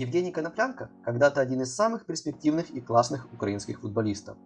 Евгений Коноплянка когда-то один из самых перспективных и классных украинских футболистов.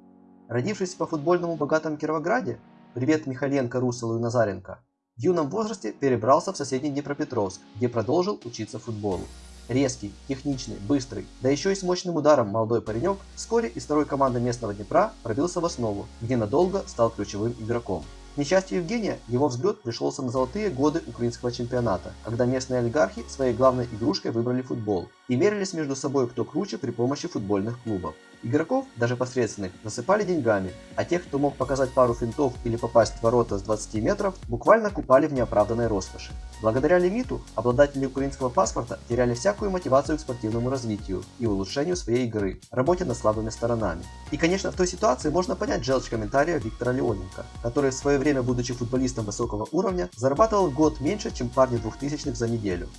Родившись по футбольному богатом Кировограде, привет Михаленко, Руселу и Назаренко, в юном возрасте перебрался в соседний Днепропетровск, где продолжил учиться футболу. Резкий, техничный, быстрый, да еще и с мощным ударом молодой паренек вскоре из второй команды местного Днепра пробился в основу, где надолго стал ключевым игроком. К несчастью Евгения, его взгляд пришелся на золотые годы украинского чемпионата, когда местные олигархи своей главной игрушкой выбрали футбол и мерились между собой кто круче при помощи футбольных клубов. Игроков, даже посредственных, засыпали деньгами, а тех, кто мог показать пару финтов или попасть в ворота с 20 метров, буквально купали в неоправданной роскоши. Благодаря лимиту, обладатели украинского паспорта теряли всякую мотивацию к спортивному развитию и улучшению своей игры, работе над слабыми сторонами. И конечно в той ситуации можно понять желчь комментария Виктора Леоненко, который в свое время, будучи футболистом высокого уровня, зарабатывал в год меньше, чем парни двухтысячных за неделю.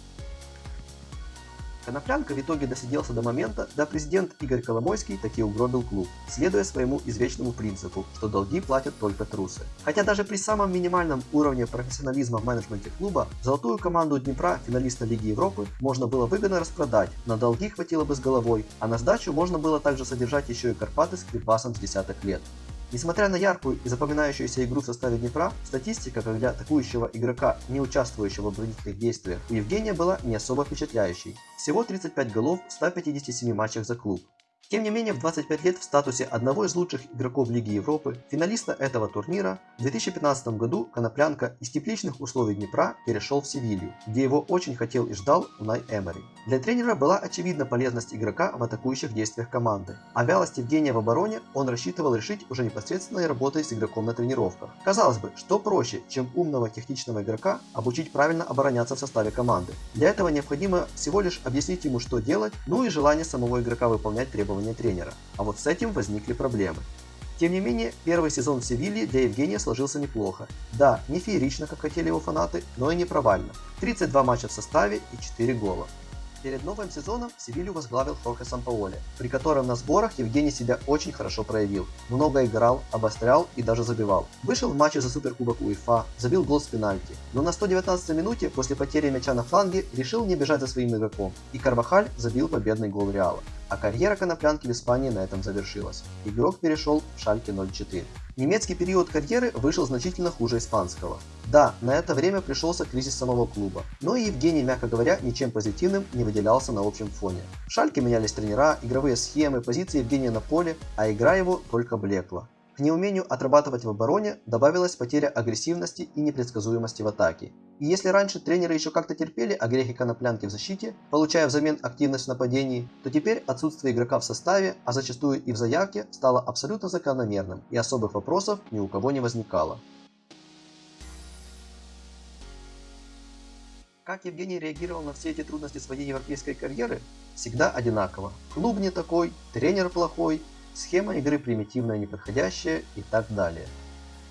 Коноплянка в итоге досиделся до момента, когда президент Игорь Коломойский таки угробил клуб, следуя своему извечному принципу, что долги платят только трусы. Хотя даже при самом минимальном уровне профессионализма в менеджменте клуба, золотую команду Днепра, финалиста Лиги Европы, можно было выгодно распродать, на долги хватило бы с головой, а на сдачу можно было также содержать еще и Карпаты с Крипасом с десяток лет. Несмотря на яркую и запоминающуюся игру в составе Днепра, статистика, как для атакующего игрока, не участвующего в оборонительных действиях, у Евгения была не особо впечатляющей. Всего 35 голов в 157 матчах за клуб. Тем не менее, в 25 лет в статусе одного из лучших игроков Лиги Европы, финалиста этого турнира, в 2015 году Коноплянка из тепличных условий Днепра перешел в Севилью, где его очень хотел и ждал Унай Эмери. Для тренера была очевидна полезность игрока в атакующих действиях команды, а вялость Евгения в обороне он рассчитывал решить уже непосредственной работой с игроком на тренировках. Казалось бы, что проще, чем умного техничного игрока обучить правильно обороняться в составе команды. Для этого необходимо всего лишь объяснить ему, что делать, ну и желание самого игрока выполнять требования требования тренера, а вот с этим возникли проблемы. Тем не менее, первый сезон в Севилье для Евгения сложился неплохо. Да, не феерично, как хотели его фанаты, но и не провально. 32 матча в составе и 4 гола. Перед новым сезоном Севилью возглавил Хорхе Сампаоле, при котором на сборах Евгений себя очень хорошо проявил. Много играл, обострял и даже забивал. Вышел в матче за Суперкубок УЕФА, забил гол с пенальти. Но на 119 минуте после потери мяча на фланге решил не бежать за своим игроком. И Карвахаль забил победный гол Реала. А карьера Коноплянки в Испании на этом завершилась. Игрок перешел в Шальке 04. Немецкий период карьеры вышел значительно хуже испанского. Да, на это время пришелся кризис самого клуба, но и Евгений, мягко говоря, ничем позитивным не выделялся на общем фоне. В Шальке менялись тренера, игровые схемы, позиции Евгения на поле, а игра его только блекла. К неумению отрабатывать в обороне добавилась потеря агрессивности и непредсказуемости в атаке. И если раньше тренеры еще как-то терпели огрехи коноплянки в защите, получая взамен активность в нападении, то теперь отсутствие игрока в составе, а зачастую и в заявке, стало абсолютно закономерным, и особых вопросов ни у кого не возникало. Как Евгений реагировал на все эти трудности своей европейской карьеры? Всегда одинаково. Клуб не такой, тренер плохой, схема игры примитивная, неподходящая и так далее.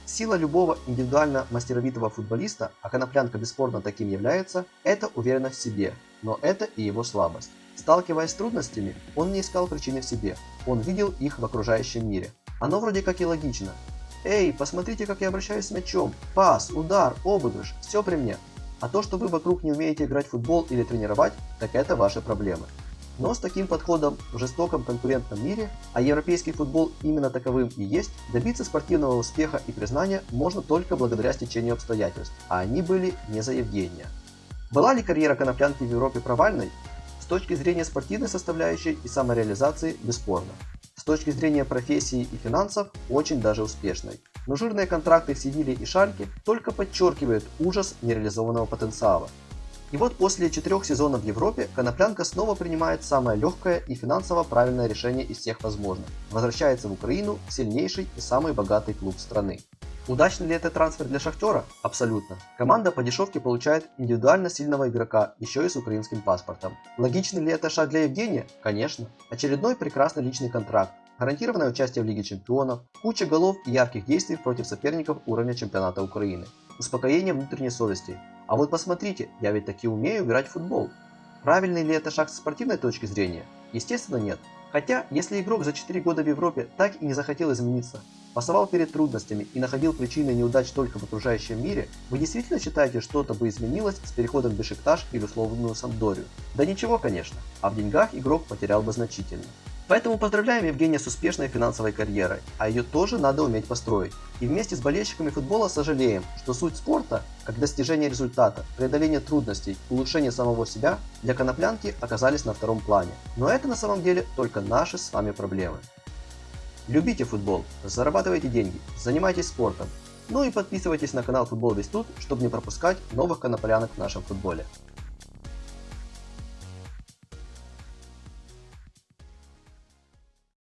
Сила любого индивидуально мастеровитого футболиста, а Коноплянка бесспорно таким является, это уверенность в себе, но это и его слабость. Сталкиваясь с трудностями, он не искал причины в себе, он видел их в окружающем мире. Оно вроде как и логично. Эй, посмотрите, как я обращаюсь с мячом. Пас, удар, обыгрыш, все при мне. А то, что вы вокруг не умеете играть в футбол или тренировать, так это ваши проблемы. Но с таким подходом в жестоком конкурентном мире, а европейский футбол именно таковым и есть, добиться спортивного успеха и признания можно только благодаря стечению обстоятельств, а они были не за Евгения. Была ли карьера Коноплянки в Европе провальной? С точки зрения спортивной составляющей и самореализации бесспорно. С точки зрения профессии и финансов очень даже успешной. Но жирные контракты в Севиле и Шальке только подчеркивают ужас нереализованного потенциала. И вот после четырех сезонов в Европе Коноплянка снова принимает самое легкое и финансово правильное решение из всех возможных. Возвращается в Украину сильнейший и самый богатый клуб страны. Удачный ли это трансфер для Шахтера? Абсолютно. Команда по дешевке получает индивидуально сильного игрока, еще и с украинским паспортом. Логичный ли это шаг для Евгения? Конечно. Очередной прекрасный личный контракт, гарантированное участие в Лиге Чемпионов, куча голов и ярких действий против соперников уровня чемпионата Украины, успокоение внутренней совести, а вот посмотрите, я ведь таки умею играть в футбол. Правильный ли это шаг с спортивной точки зрения? Естественно нет. Хотя, если игрок за 4 года в Европе так и не захотел измениться, пасовал перед трудностями и находил причины неудач только в окружающем мире, вы действительно считаете, что-то бы изменилось с переходом в Бешикташ или условную Самдорию? Да ничего, конечно, а в деньгах игрок потерял бы значительно. Поэтому поздравляем Евгения с успешной финансовой карьерой, а ее тоже надо уметь построить. И вместе с болельщиками футбола сожалеем, что суть спорта, как достижение результата, преодоление трудностей, улучшение самого себя, для коноплянки оказались на втором плане. Но это на самом деле только наши с вами проблемы. Любите футбол, зарабатывайте деньги, занимайтесь спортом. Ну и подписывайтесь на канал Футбол Весь Тут, чтобы не пропускать новых коноплянок в нашем футболе.